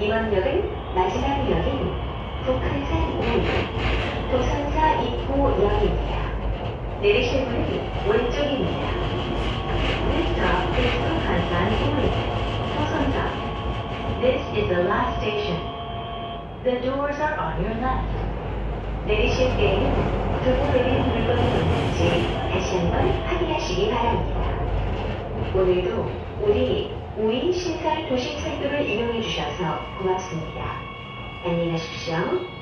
이번 역은 마지막 역인 북한산 우 도선사 입구역입니다. 내리실 문은 왼쪽입니다. 내리실 때에는 두고 내린 물건이 있는지 다시 한번 확인하시기 바랍니다. 오늘도 우리 우인 신설 도심 철도를 이용해 주셔서 고맙습니다. 안녕히 가십시오.